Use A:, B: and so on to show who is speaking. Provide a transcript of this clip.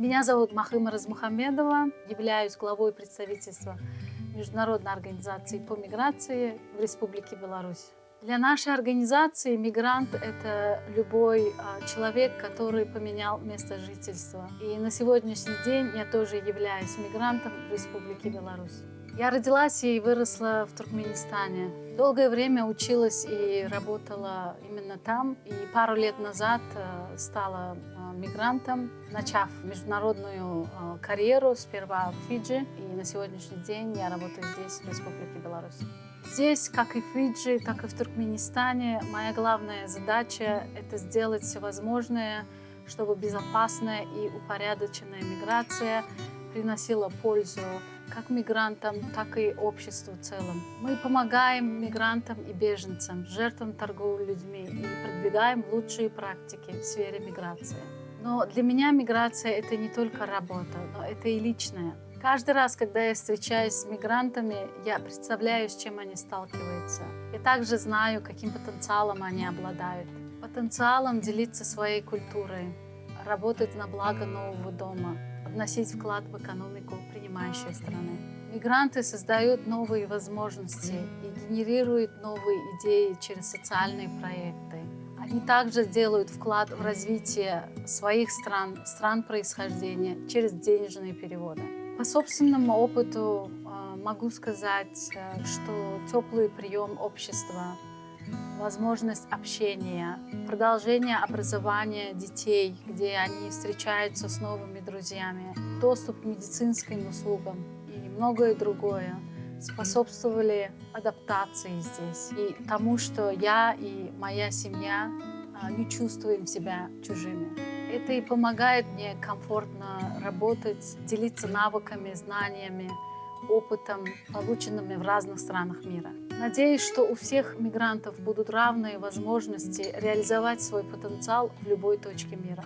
A: Меня зовут Махыма Размухамедова, являюсь главой представительства Международной организации по миграции в Республике Беларусь. Для нашей организации мигрант – это любой а, человек, который поменял место жительства. И на сегодняшний день я тоже являюсь мигрантом в Республике Беларусь. Я родилась и выросла в Туркменистане. Долгое время училась и работала именно там. И пару лет назад э, стала э, мигрантом, начав международную э, карьеру сперва в Фиджи. И на сегодняшний день я работаю здесь, в Республике Беларусь. Здесь, как и в Фиджи, так и в Туркменистане, моя главная задача – это сделать все возможное, чтобы безопасная и упорядоченная миграция приносила пользу как мигрантам, так и обществу в целом. Мы помогаем мигрантам и беженцам, жертвам торговли людьми и продвигаем лучшие практики в сфере миграции. Но для меня миграция – это не только работа, но это и личное. Каждый раз, когда я встречаюсь с мигрантами, я представляю, с чем они сталкиваются. Я также знаю, каким потенциалом они обладают. Потенциалом делиться своей культурой, работать на благо нового дома, вносить вклад в экономику принимающей страны. Мигранты создают новые возможности и генерируют новые идеи через социальные проекты. Они также делают вклад в развитие своих стран, стран происхождения через денежные переводы. По собственному опыту а, могу сказать, э, что теплый прием общества, возможность общения, продолжение образования детей, где они встречаются с новыми друзьями, доступ к медицинским услугам и многое другое способствовали адаптации здесь и тому, что я и моя семья а, не чувствуем себя чужими. Это и помогает мне комфортно работать, делиться навыками, знаниями, опытом, полученными в разных странах мира. Надеюсь, что у всех мигрантов будут равные возможности реализовать свой потенциал в любой точке мира.